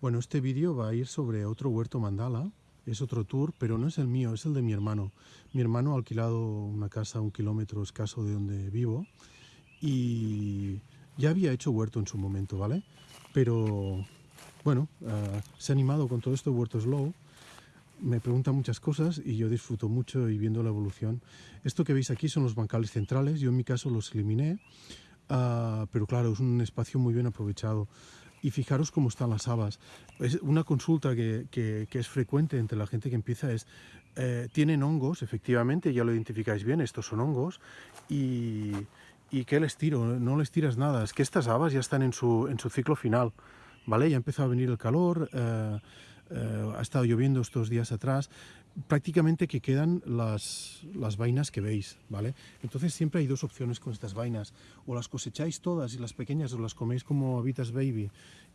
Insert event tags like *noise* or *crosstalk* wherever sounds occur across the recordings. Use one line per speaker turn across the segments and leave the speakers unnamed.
Bueno, este vídeo va a ir sobre otro huerto mandala, es otro tour, pero no es el mío, es el de mi hermano. Mi hermano ha alquilado una casa a un kilómetro escaso de donde vivo y ya había hecho huerto en su momento, ¿vale? Pero, bueno, uh, se ha animado con todo esto huerto slow, me pregunta muchas cosas y yo disfruto mucho y viendo la evolución. Esto que veis aquí son los bancales centrales, yo en mi caso los eliminé, uh, pero claro, es un espacio muy bien aprovechado y fijaros cómo están las habas. Es una consulta que, que, que es frecuente entre la gente que empieza es, eh, tienen hongos, efectivamente, ya lo identificáis bien, estos son hongos, y, y ¿qué les tiro? No les tiras nada, es que estas habas ya están en su, en su ciclo final, ¿vale? Ya ha empezado a venir el calor, eh, eh, ha estado lloviendo estos días atrás, prácticamente que quedan las, vainas que veis, ¿vale? Entonces siempre hay dos opciones con estas vainas, o las cosecháis todas y las pequeñas os las coméis como habitas baby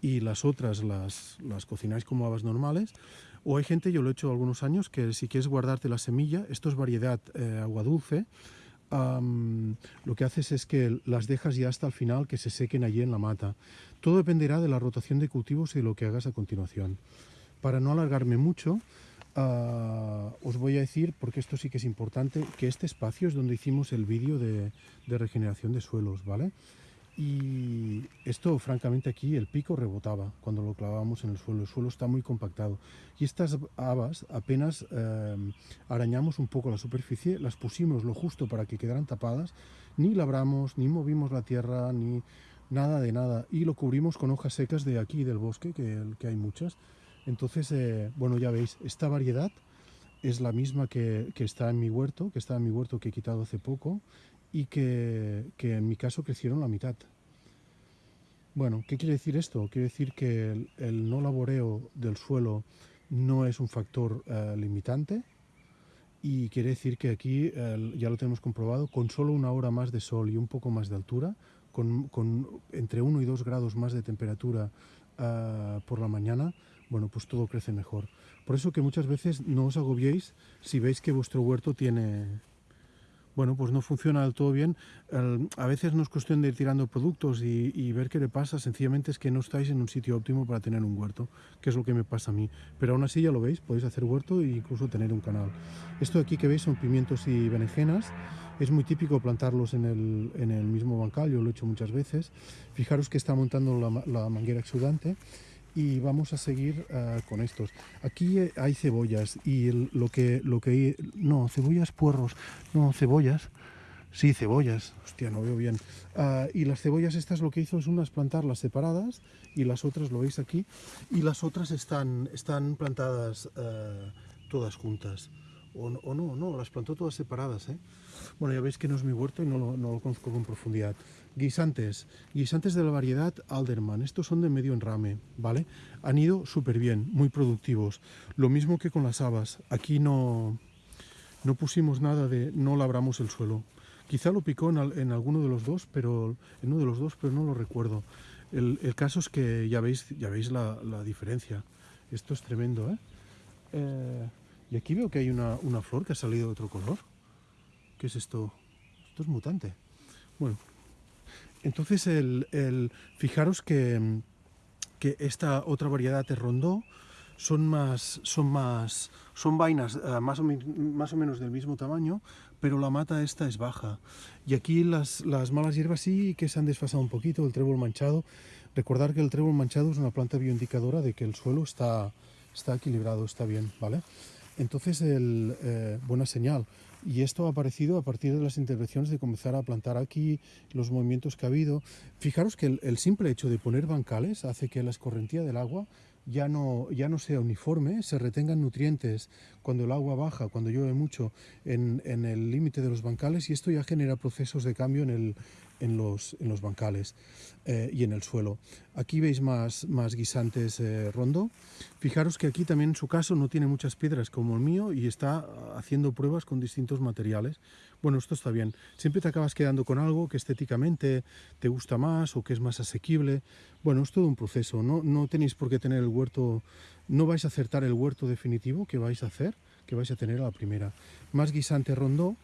y las otras las, las cocináis como habas normales, o hay gente, yo lo he hecho algunos años, que si quieres guardarte la semilla, esto es variedad eh, agua dulce, lo que haces es que las dejas ya hasta el final que se sequen allí en la mata. Todo dependerá de la rotación de cultivos y de lo que hagas a continuación. Para no alargarme mucho, Uh, os voy a decir, porque esto sí que es importante, que este espacio es donde hicimos el vídeo de, de, regeneración de suelos, ¿vale? Y esto, francamente, aquí el pico rebotaba cuando lo clavábamos en el suelo. El suelo está muy compactado. Y estas habas apenas eh, arañamos un poco la superficie, las pusimos lo justo para que quedaran tapadas, ni labramos, ni movimos la tierra, ni nada de nada. Y lo cubrimos con hojas secas de aquí, del bosque, que, que hay muchas, entonces, eh, bueno, ya veis, esta variedad es la misma que, que, está en mi huerto, que está en mi huerto que he quitado hace poco y que, que, en mi caso crecieron la mitad. Bueno, ¿qué quiere decir esto? Quiere decir que el, no laboreo del suelo no es un factor eh, limitante y quiere decir que aquí, eh, ya lo tenemos comprobado, con solo una hora más de sol y un poco más de altura, con, con entre 1 y 2 grados más de temperatura uh, por la mañana, bueno, pues todo crece mejor. Por eso que muchas veces no os agobiéis si veis que vuestro huerto tiene... Bueno, pues no funciona del todo bien. A veces no es cuestión de ir tirando productos y, y, ver qué le pasa, sencillamente es que no estáis en un sitio óptimo para tener un huerto, que es lo que me pasa a mí. Pero aún así ya lo veis, podéis hacer huerto e incluso tener un canal. Esto de aquí que veis son pimientos y berenjenas. Es muy típico plantarlos en el, en el mismo bancal, yo lo he hecho muchas veces. Fijaros que está montando la, la manguera exudante y vamos a seguir uh, con estos. Aquí hay cebollas y lo que lo que no cebollas puerros, no cebollas. Sí, cebollas. Hostia, no veo bien. Uh, y las cebollas estas lo que hizo es unas plantarlas separadas y las otras lo veis aquí y las otras están están plantadas uh, todas juntas. O, no, no, las plantó todas separadas. ¿eh? Bueno, ya veis que no es mi huerto y no lo, no lo conozco con profundidad. Guisantes, guisantes de la variedad Alderman, estos son de medio enrame, ¿vale? Han ido súper bien, muy productivos. Lo mismo que con las habas, aquí no, no pusimos nada de, no labramos el suelo. Quizá lo picó en, en alguno de los dos, pero en uno de los dos, pero no lo recuerdo. El, el caso es que ya veis, ya veis la, la diferencia. Esto es tremendo, ¿eh? eh y aquí veo que hay una, una, flor que ha salido de otro color. ¿Qué es esto? Esto es mutante. Bueno, entonces el, el fijaros que, que, esta otra variedad de rondó son más, son más, son vainas uh, más, o más o menos del mismo tamaño, pero la mata esta es baja. Y aquí las, las malas hierbas sí que se han desfasado un poquito, el trébol manchado. Recordar que el trébol manchado es una planta bioindicadora de que el suelo está, está equilibrado, está bien, ¿vale? Entonces, el, eh, buena señal. Y esto ha aparecido a partir de las intervenciones de comenzar a plantar aquí, los movimientos que ha habido. Fijaros que el, simple hecho de poner bancales hace que la escorrentía del agua ya no, ya no sea uniforme, se retengan nutrientes cuando el agua baja, cuando llueve mucho, en, en el límite de los bancales y esto ya genera procesos de cambio en, el, en, los, en los bancales eh, y en el suelo. Aquí veis más, más guisantes eh, rondo. Fijaros que aquí también en su caso no tiene muchas piedras como el mío y está haciendo pruebas con distintos materiales. Bueno, esto está bien. Siempre te acabas quedando con algo que estéticamente te gusta más o que es más asequible. Bueno, es todo un proceso. No, no tenéis por qué tener el huerto, no vais a acertar el huerto definitivo que vais a hacer, que vais a tener a la primera. Más guisante rondó.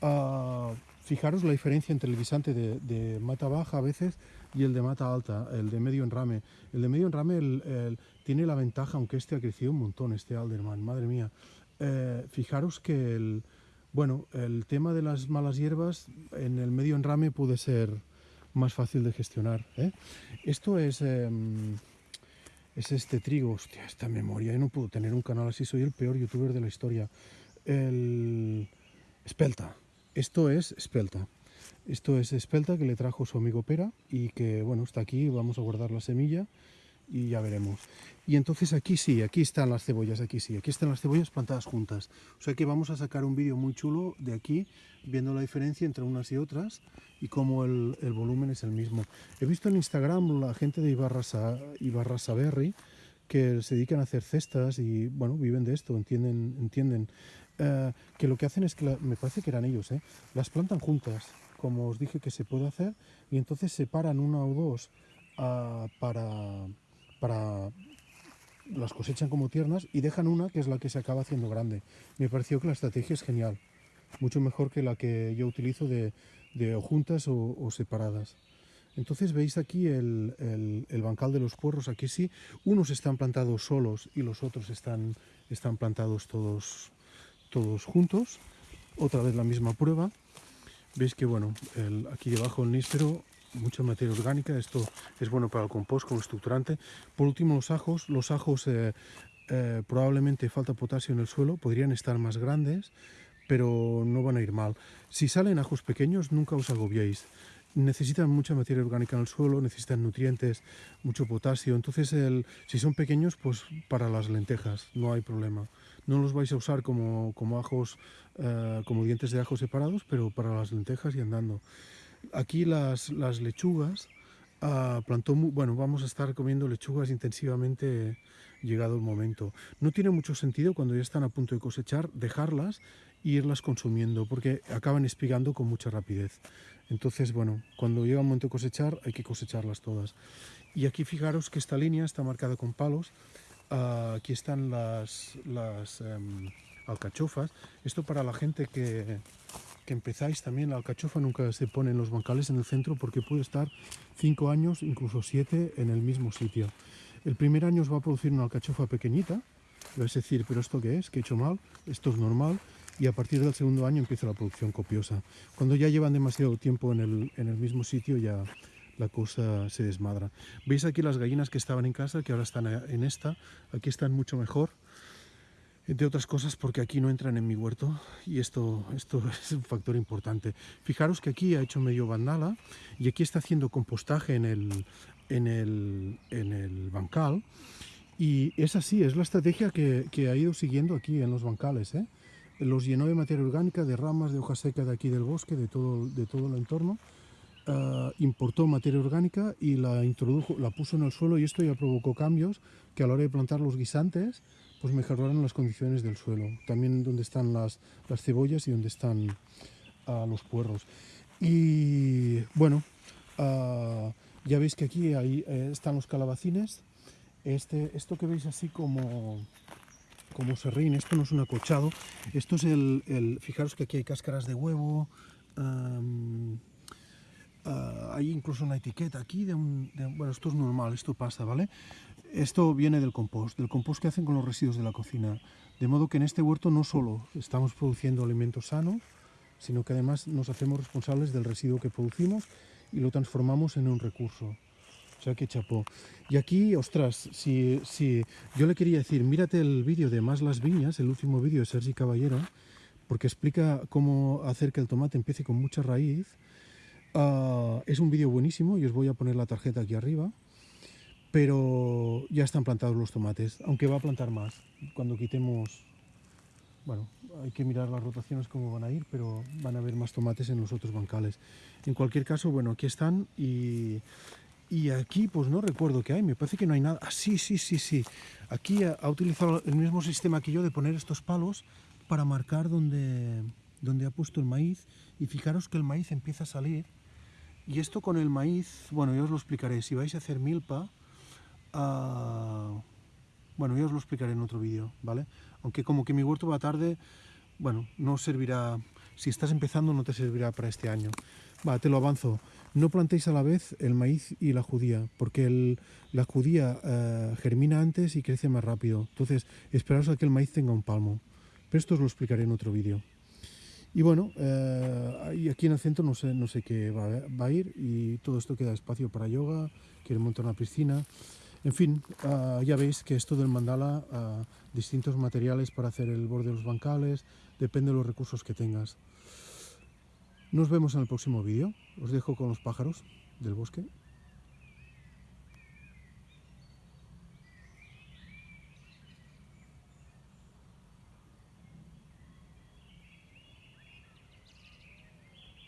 Uh, fijaros la diferencia entre el guisante de, mata baja a veces y el de mata alta, el de medio enrame. El de medio enrame tiene la ventaja, aunque este ha crecido un montón, este Alderman, madre mía. Eh, fijaros que el, bueno, el tema de las malas hierbas en el medio enrame puede ser más fácil de gestionar. ¿eh? Esto es, em, es este trigo, hostia, esta memoria, yo no puedo tener un canal así, soy el peor youtuber de la historia. El espelta, esto es espelta. Esto es espelta que le trajo su amigo Pera y que, bueno, está aquí, vamos a guardar la semilla y ya veremos. Y entonces aquí sí, aquí están las cebollas, aquí sí, aquí están las cebollas plantadas juntas. O sea que vamos a sacar un vídeo muy chulo de aquí, viendo la diferencia entre unas y otras y cómo el, volumen es el mismo. He visto en Instagram la gente de Ibarra, Ibarra Berry que se dedican a hacer cestas y, bueno, viven de esto, entienden, entienden eh, que lo que hacen es que, me parece que eran ellos, eh, las plantan juntas, como os dije que se puede hacer, y entonces separan una o dos ah, para para las cosechan como tiernas y dejan una que es la que se acaba haciendo grande. Me pareció que la estrategia es genial, mucho mejor que la que yo utilizo de, de juntas o, separadas. Entonces veis aquí el, el, bancal de los puerros, aquí sí, unos están plantados solos y los otros están, están plantados todos, todos juntos. Otra vez la misma prueba. Veis que bueno, aquí debajo el níspero mucha materia orgánica, esto es bueno para el compost como estructurante. Por último los ajos, los ajos eh, eh, probablemente falta potasio en el suelo, podrían estar más grandes, pero no van a ir mal. Si salen ajos pequeños, nunca os agobiéis. Necesitan mucha materia orgánica en el suelo, necesitan nutrientes, mucho potasio. Entonces, si son pequeños, pues para las lentejas no hay problema. No los vais a usar como, como ajos, eh, como dientes de ajo separados, pero para las lentejas y andando. Aquí las, las lechugas, uh, plantó, bueno, vamos a estar comiendo lechugas intensivamente llegado el momento. No tiene mucho sentido cuando ya están a punto de cosechar dejarlas e irlas consumiendo porque acaban espigando con mucha rapidez. Entonces, bueno, cuando llega el momento de cosechar hay que cosecharlas todas. Y aquí fijaros que esta línea está marcada con palos. Uh, aquí están las, um, alcachofas. Esto para la gente que, que empezáis también, la alcachofa nunca se pone en los bancales en el centro porque puede estar 5 años, incluso 7 en el mismo sitio. El primer año os va a producir una alcachofa pequeñita, vais a decir, pero ¿esto qué es? ¿Qué he hecho mal? Esto es normal. Y a partir del segundo año empieza la producción copiosa. Cuando ya llevan demasiado tiempo en el, en el mismo sitio ya la cosa se desmadra. ¿Veis aquí las gallinas que estaban en casa, que ahora están en esta? Aquí están mucho mejor entre otras cosas porque aquí no entran en mi huerto y esto, esto *laughs* es un factor importante. Fijaros que aquí ha hecho medio bandala y aquí está haciendo compostaje en el, en el, en el bancal y es así, es la estrategia que, que, ha ido siguiendo aquí en los bancales. ¿eh? Los llenó de materia orgánica, de ramas, de hoja seca de aquí del bosque, de todo, de todo el entorno. Uh, importó materia orgánica y la introdujo, la puso en el suelo y esto ya provocó cambios que a la hora de plantar los guisantes pues mejoraron las condiciones del suelo, también donde están las, las cebollas y donde están uh, los puerros. Y bueno, uh, ya veis que aquí ahí, eh, están los calabacines. Este, esto que veis así como, como serrín, esto no es un acochado, esto es el, fijaros que aquí hay cáscaras de huevo, hay incluso una etiqueta aquí de un, de, bueno, esto es normal, esto pasa, ¿vale? Esto viene del compost, del compost que hacen con los residuos de la cocina. De modo que en este huerto no solo estamos produciendo alimentos sanos, sino que además nos hacemos responsables del residuo que producimos y lo transformamos en un recurso. O sea que chapó. Y aquí, ostras, si, si yo le quería decir, mírate el vídeo de Más las Viñas, el último vídeo de Sergi Caballero, porque explica cómo hacer que el tomate empiece con mucha raíz. Uh, es un vídeo buenísimo y os voy a poner la tarjeta aquí arriba pero ya están plantados los tomates, aunque va a plantar más. Cuando quitemos, bueno, hay que mirar las rotaciones cómo van a ir, pero van a haber más tomates en los otros bancales. En cualquier caso, bueno, aquí están y, y aquí pues no recuerdo qué hay, me parece que no hay nada. Ah, sí, sí, sí, sí. Aquí ha, utilizado el mismo sistema que yo de poner estos palos para marcar donde ha puesto el maíz y fijaros que el maíz empieza a salir y esto con el maíz, bueno, yo os lo explicaré, si vais a hacer milpa, Ah, bueno, ya os lo explicaré en otro vídeo, ¿vale? Aunque como que mi huerto va tarde, bueno, no servirá, si estás empezando no te servirá para este año. Va, te lo avanzo. No plantéis a la vez el maíz y la judía, porque la judía eh, germina antes y crece más rápido. Entonces, esperaos a que el maíz tenga un palmo. Pero esto os lo explicaré en otro vídeo. Y bueno, eh, aquí en el centro no sé, no sé qué va, a- va a ir y todo esto queda espacio para yoga, quieren montar una piscina. En fin, ah, ya veis que esto del mandala, ah, distintos materiales para hacer el borde de los bancales, depende de los recursos que tengas. Nos vemos en el próximo vídeo. Os dejo con los pájaros del bosque.